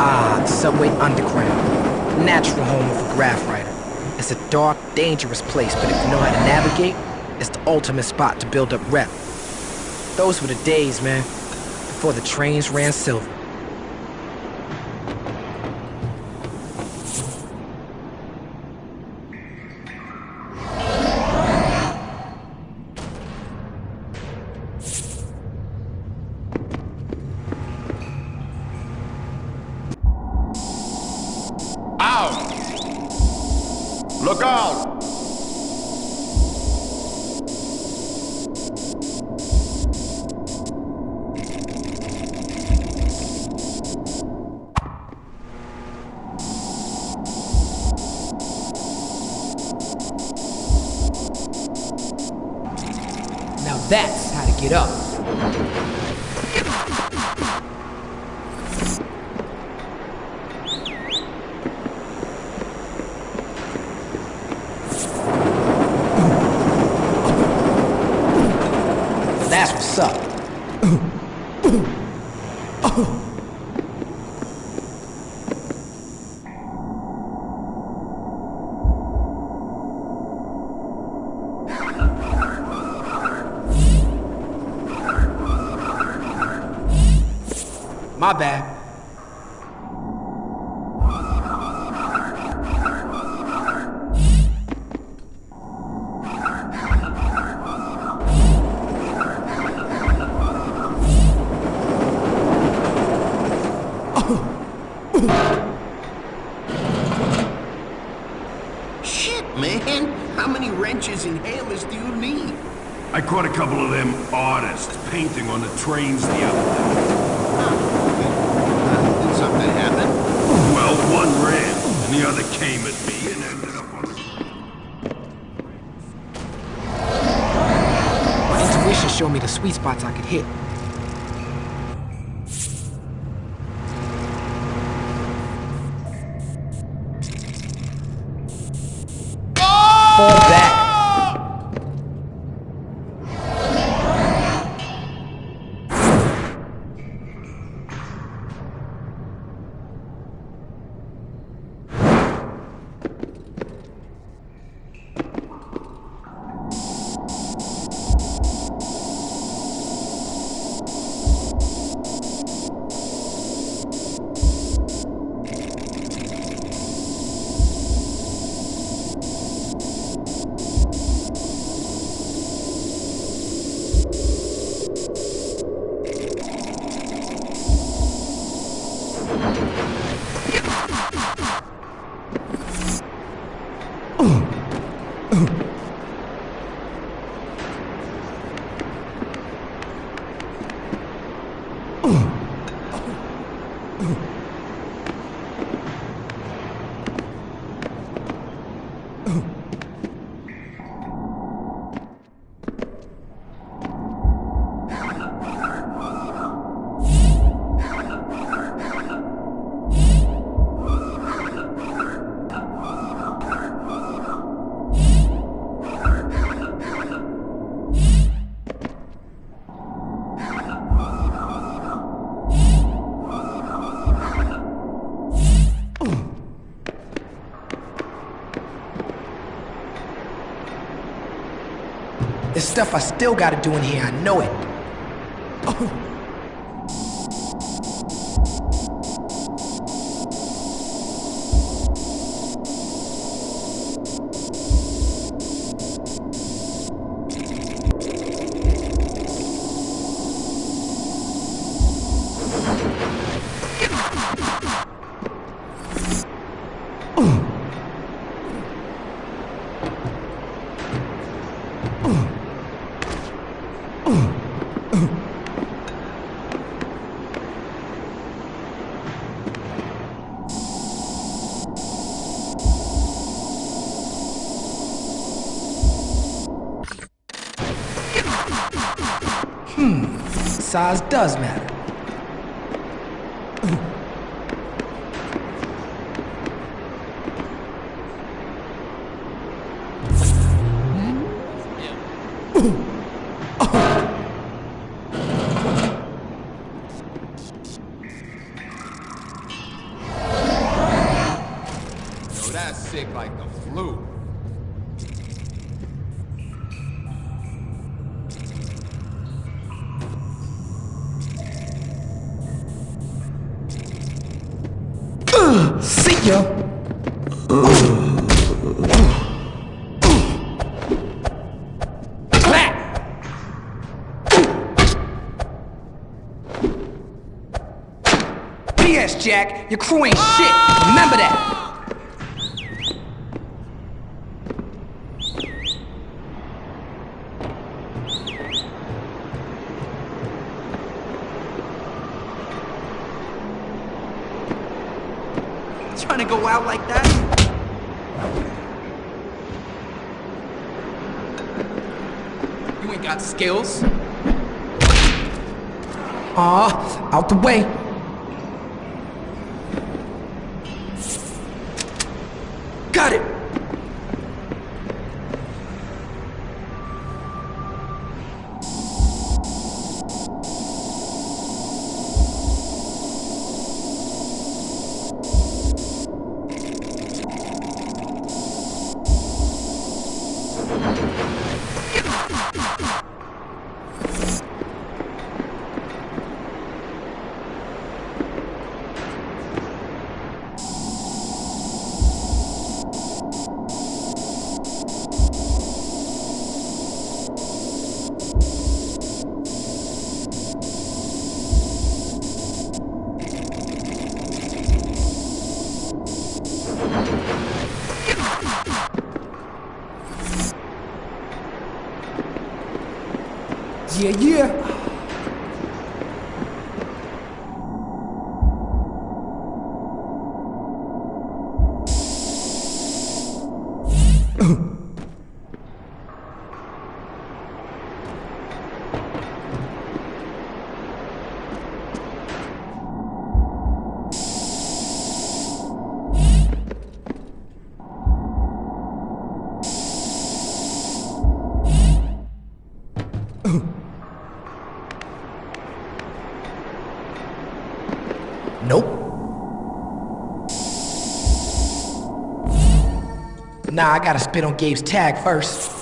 Ah, the subway underground. Natural home of a graff writer. It's a dark, dangerous place, but if you know how to navigate, it's the ultimate spot to build up rep. Those were the days, man, before the trains ran silver. Up. Trains the other day. Did something happen? Well, one ran, and the other came at me and ended up on the... My intuition showed me the sweet spots I could hit. Fall back. Stuff I still gotta do in here, I know it. Size does matter. BS, Jack. Your crew ain't shit. Remember that. Trying to go out like that? You ain't got skills. Aw, out the way. Got it! Yeah, Nah, I gotta spit on Gabe's tag first.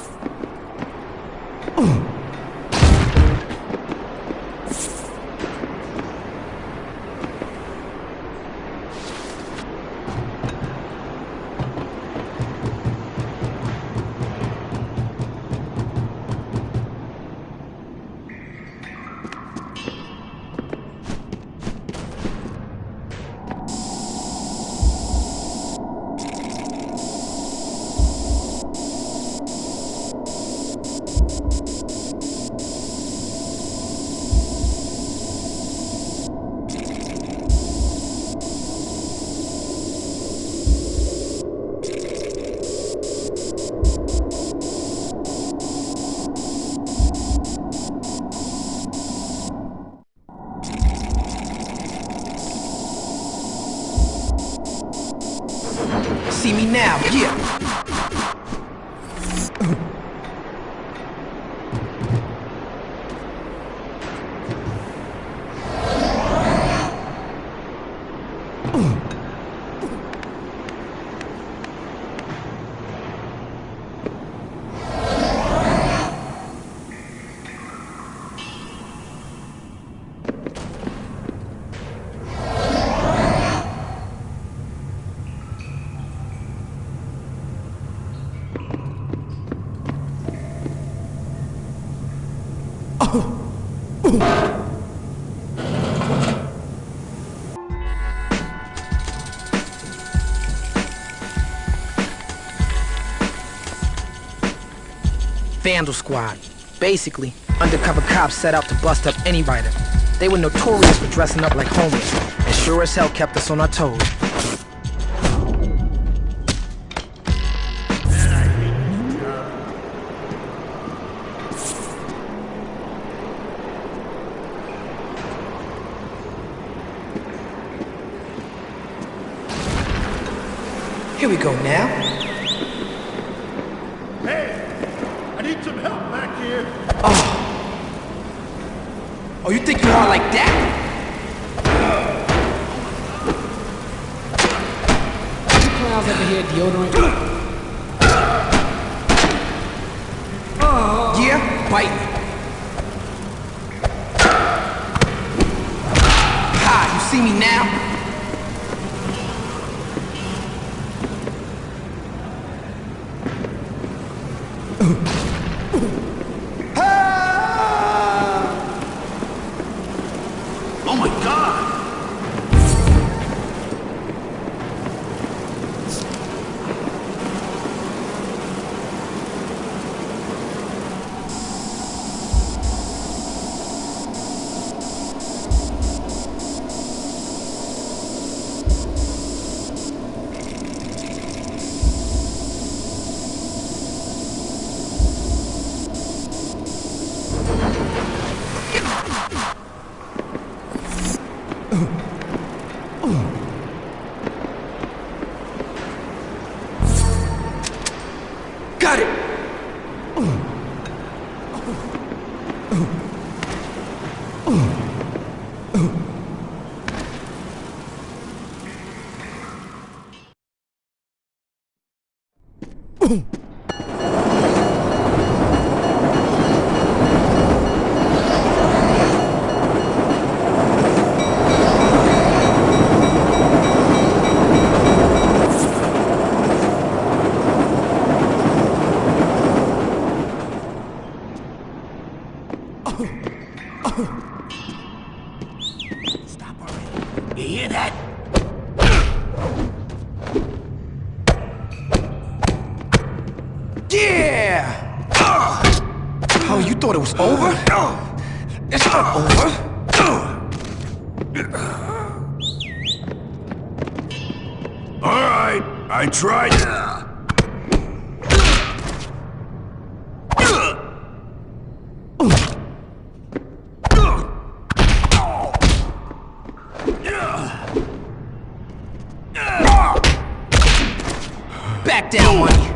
Vandal Squad. Basically, undercover cops set out to bust up any writer. They were notorious for dressing up like homies, and sure as hell kept us on our toes. Here we go now. Hey, I need some help back here. Oh, you think you are like that? juveniles ever hear deodorant? Yeah, bite me. Ha, you see me now? Boom! Down, money.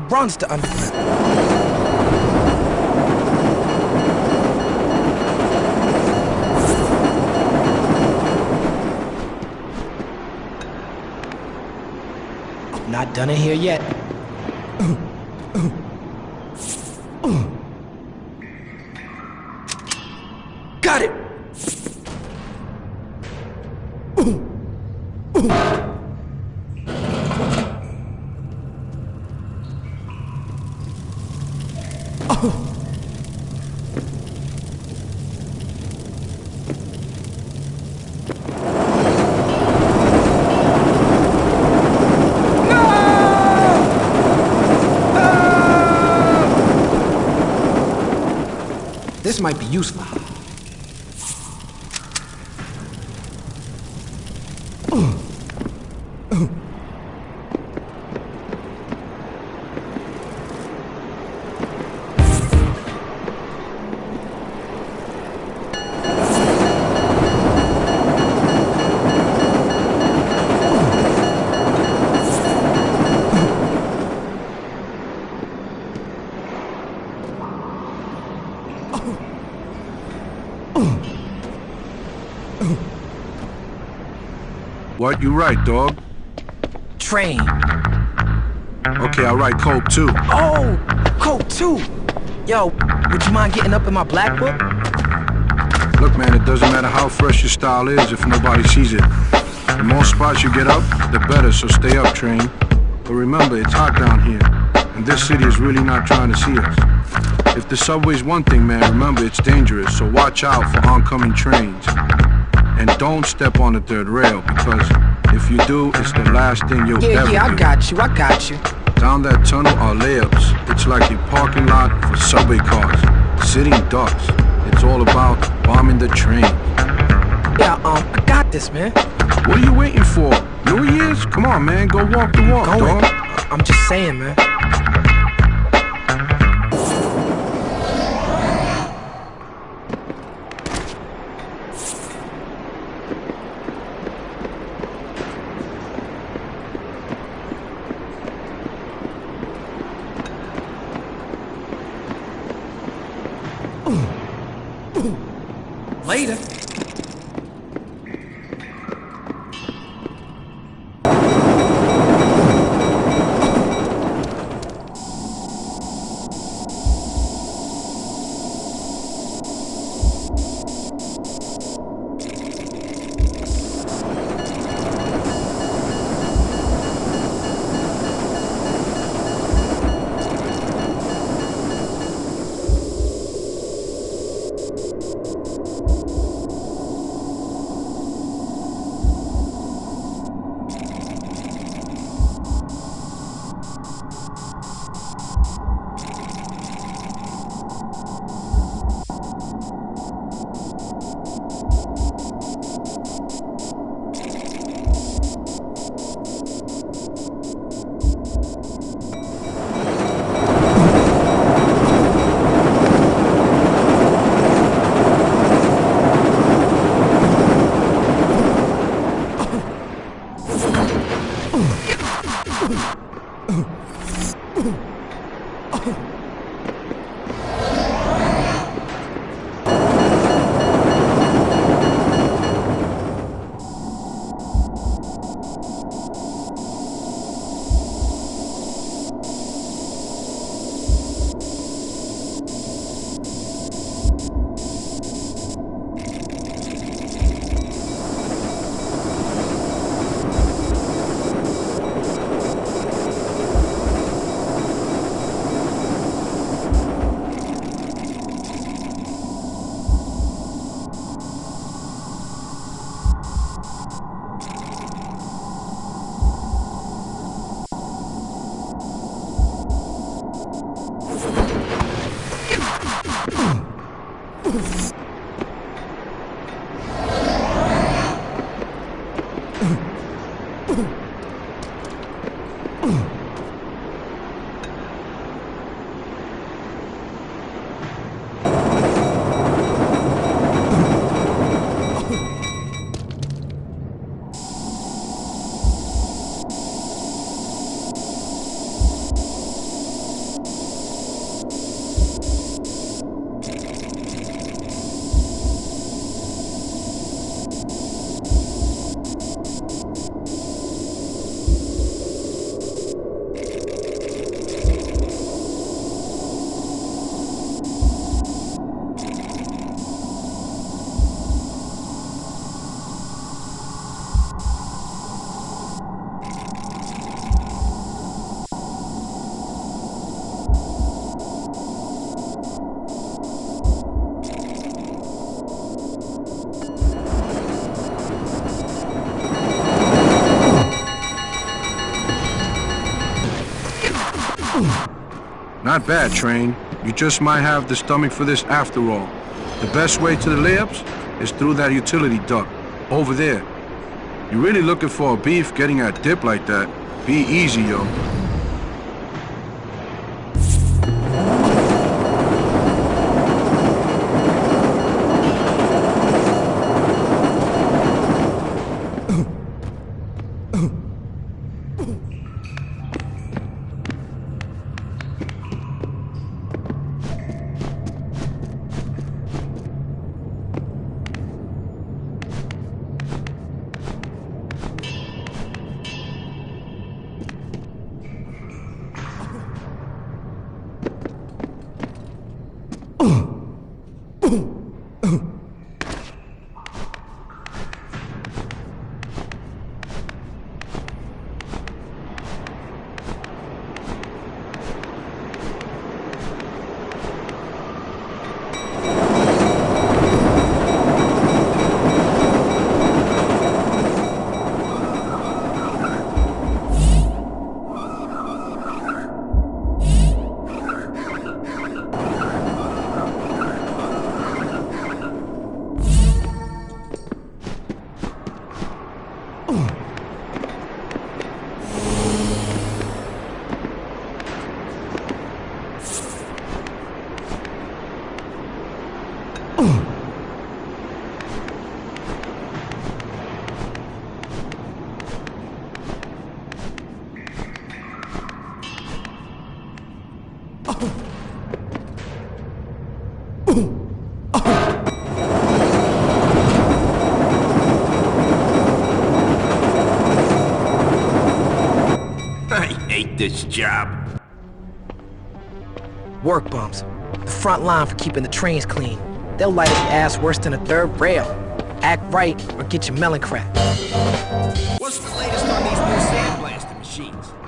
He runs the underground. Not done in here yet. Got it! This might be useful. You right, dog. Trane. Okay, I write Cope too. Oh, Cope too. Yo, would you mind getting up in my black book? Look, man, it doesn't matter how fresh your style is if nobody sees it. The more spots you get up, the better, so stay up, Trane. But remember, it's hot down here, and this city is really not trying to see us. If the subway's one thing, man, remember, it's dangerous, so watch out for oncoming trains. And don't step on the third rail, because if you do, it's the last thing you'll Yeah, ever yeah, do. I got you, I got you. Down that tunnel are layups. It's like a parking lot for subway cars. Sitting ducks. It's all about bombing the train. Yeah, um, I got this, man. What are you waiting for? New Year's? Come on, man. Go walk the walk, Going. dog. I'm just saying, man. Not bad, Trane. You just might have the stomach for this after all. The best way to the layups is through that utility duct, over there. You're really looking for a beef getting a dip like that? Be easy, yo. This job. Work bums. The front line for keeping the trains clean. They'll light up your ass worse than a third rail. Act right or get your melon cracked. What's the latest on these new sandblasting machines?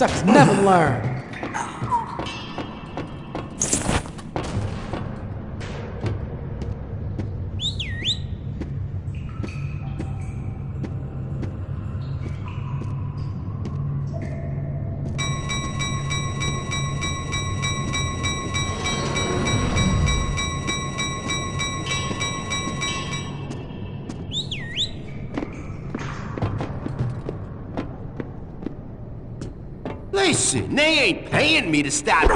Suckers never learn. Listen, they ain't paying me to stop.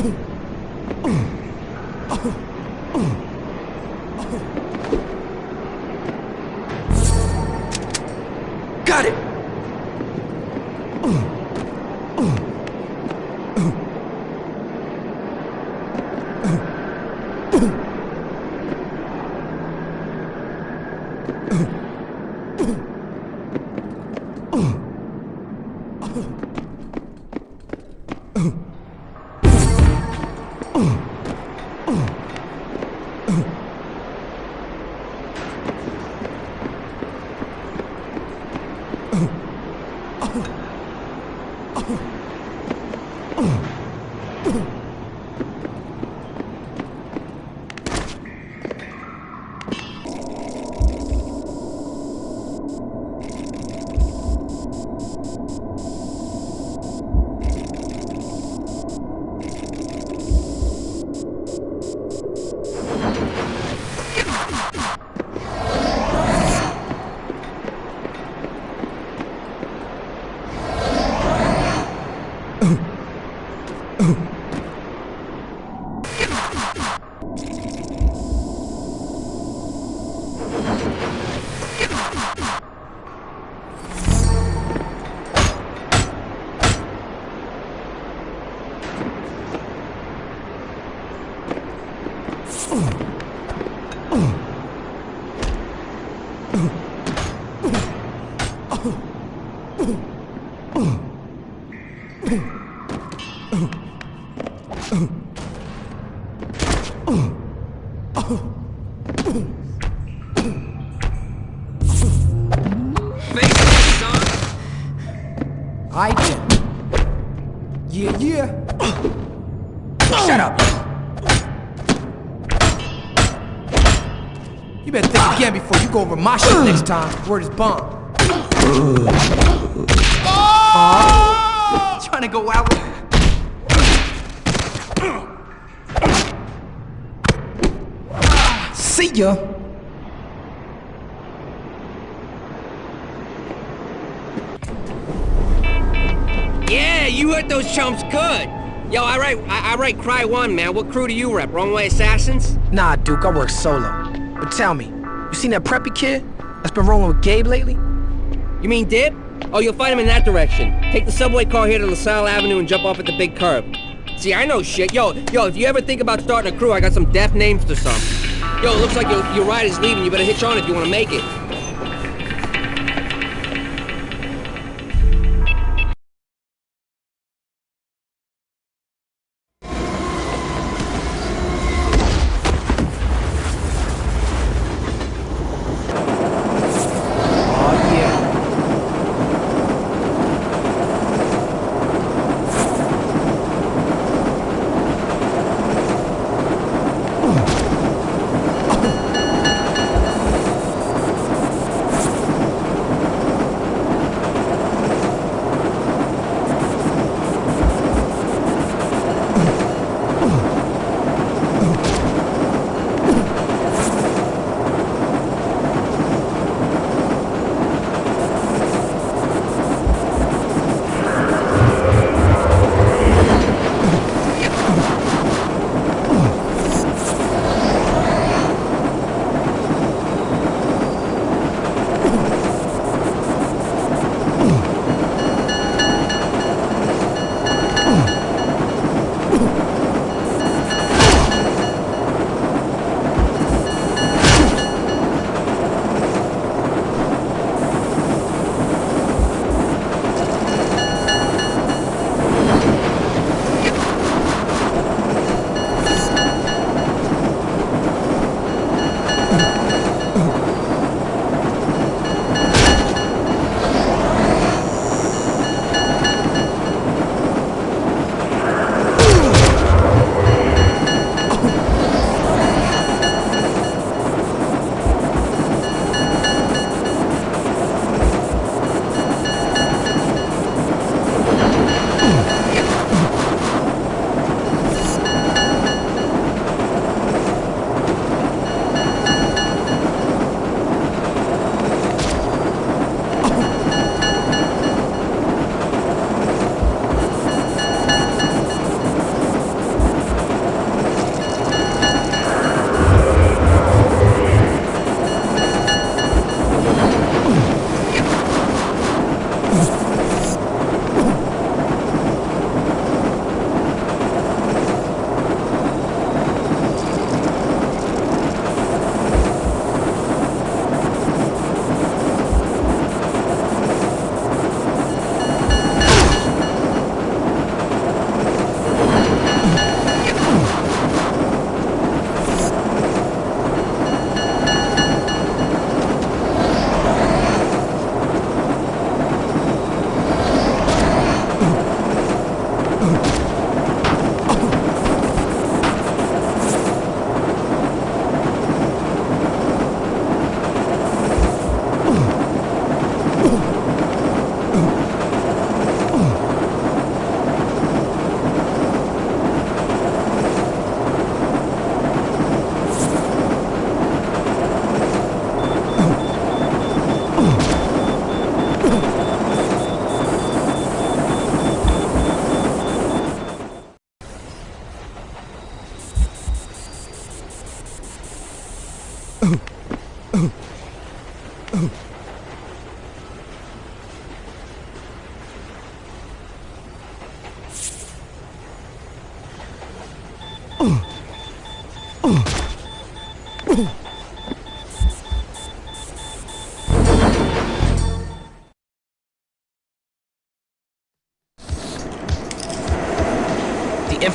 Oh! Time. Word is bomb. Oh! Aw. Trying to go out with... See ya. Yeah, you heard those chumps good. Yo, I write, I, I write Cry One, man. What crew do you rep? Wrong Way Assassins? Nah, Duke, I work solo. But tell me, you seen that preppy kid that's been rolling with Gabe lately? You mean Dip? Oh, you'll find him in that direction. Take the subway car here to LaSalle Avenue and jump off at the big curb. See, I know shit. Yo, yo, if you ever think about starting a crew, I got some deaf names to some. Yo, it looks like your, your ride is leaving. You better hitch on if you want to make it.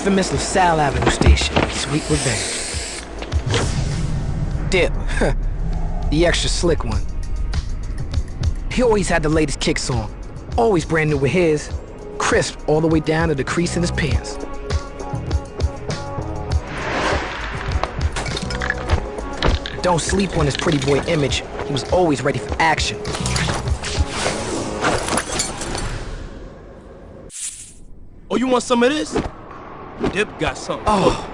Infamous LaSalle Avenue station. Sweet revenge. Dip. the extra slick one. He always had the latest kicks on. Always brand new with his. Crisp all the way down to the crease in his pants. Don't sleep on his pretty boy image. He was always ready for action. Oh, you want some of this? Dip got something. Oh.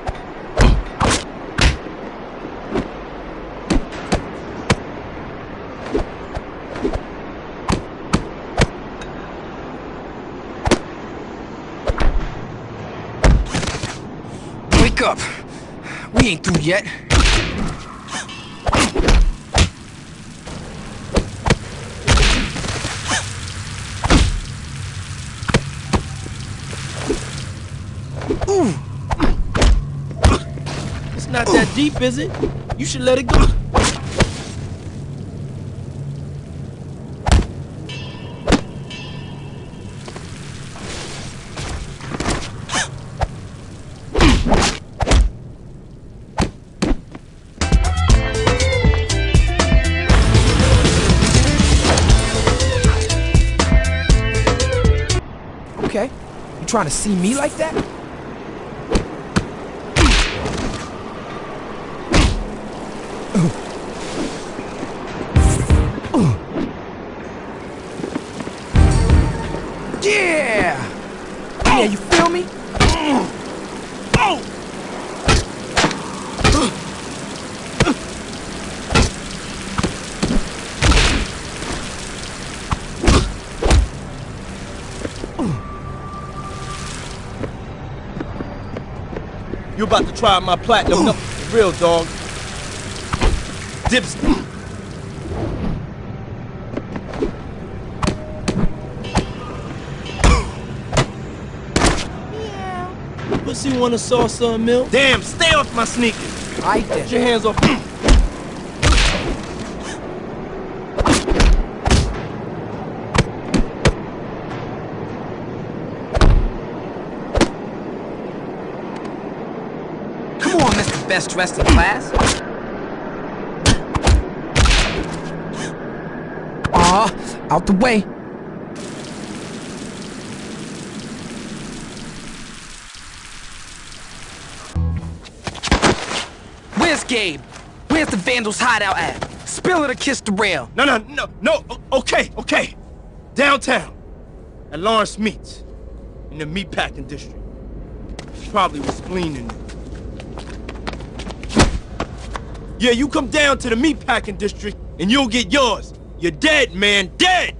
Wake up! We ain't through yet. Ooh! It's not that deep, is it? You should let it go. Okay. You trying to see me like that? You about to try my platinum? No, real dog. Dips. Pussy want a salsa and milk? Damn, stay off my sneakers. I Get did. your hands off. Come on, Mr. Best Dressed in Class. Aw, out the way. Where's Gabe? Where's the Vandals hideout at? Spill it or kiss the rail. No, no, no, no. Okay, okay. Downtown, at Lawrence Meats, in the meatpacking district. Probably was cleaning. Yeah, you come down to the meatpacking district, and you'll get yours. You're dead, man, dead.